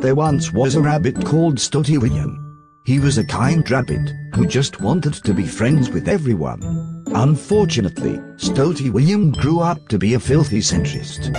There once was a rabbit called Stoty William. He was a kind rabbit who just wanted to be friends with everyone. Unfortunately, Stoty William grew up to be a filthy centrist.